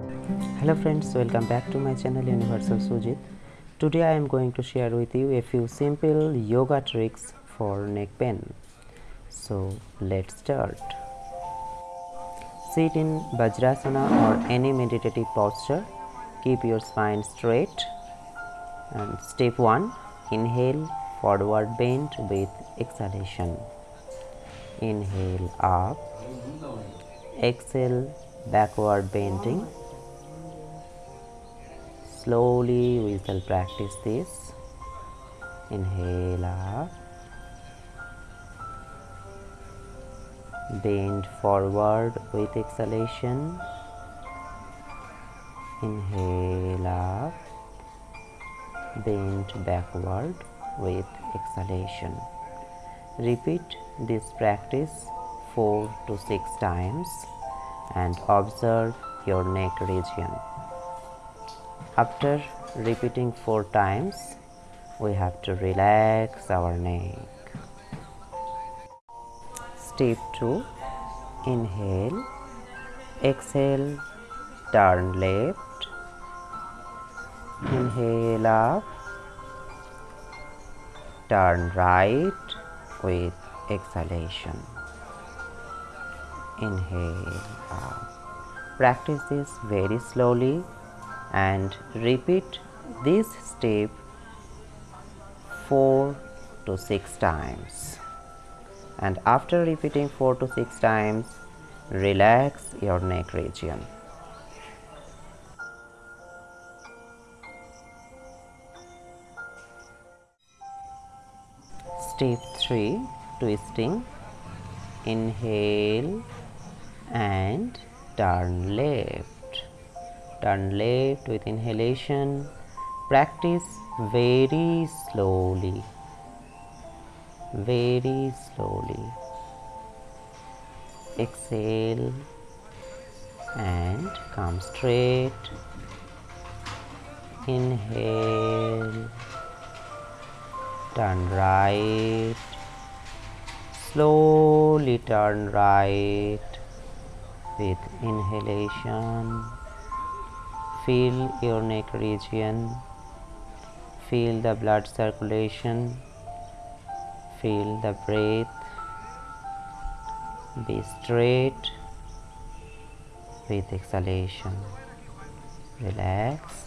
hello friends welcome back to my channel universal sujit. Today i am going to share with you a few simple yoga tricks for neck pain. So let's start. Sit in vajrasana or any meditative posture. Keep your spine straight. And step 1 inhale forward bend with exhalation. Inhale up. Exhale backward bending slowly we shall practice this. Inhale up bend forward with exhalation. Inhale up bend backward with exhalation. Repeat this practice 4 to 6 times and observe your neck region after repeating four times, we have to relax our neck. Step 2 Inhale, exhale, turn left, inhale up, turn right with exhalation. Inhale up. Practice this very slowly and repeat this step 4 to 6 times. And after repeating 4 to 6 times relax your neck region. Step 3 twisting. Inhale and turn left turn left with inhalation practice very slowly very slowly. Exhale and come straight. Inhale turn right. Slowly turn right with inhalation feel your neck region feel the blood circulation feel the breath be straight with exhalation. Relax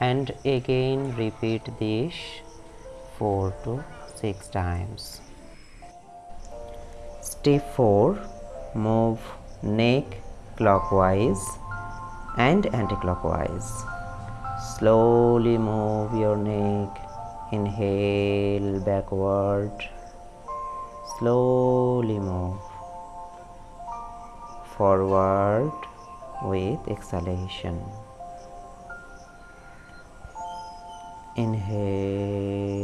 and again repeat this 4 to 6 times. Step 4 move neck clockwise and anti-clockwise. Slowly move your neck. Inhale backward. Slowly move. Forward with exhalation. Inhale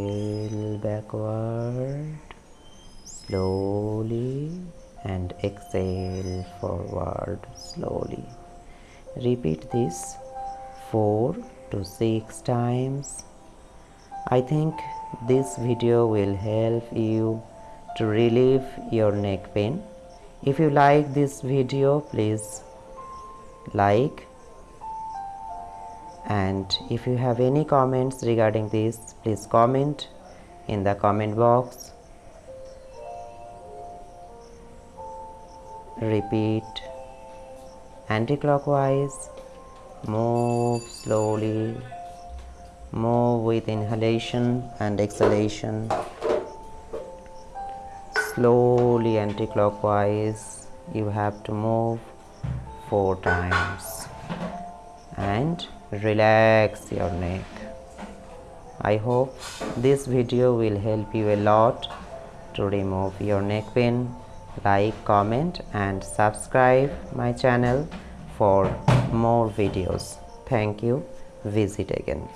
backward. Slowly and exhale forward slowly repeat this 4 to 6 times. I think this video will help you to relieve your neck pain. If you like this video please like. And if you have any comments regarding this please comment in the comment box. Repeat anti-clockwise move slowly move with inhalation and exhalation slowly anti-clockwise you have to move four times and relax your neck. I hope this video will help you a lot to remove your neck pain like comment and subscribe my channel for more videos. Thank you. Visit again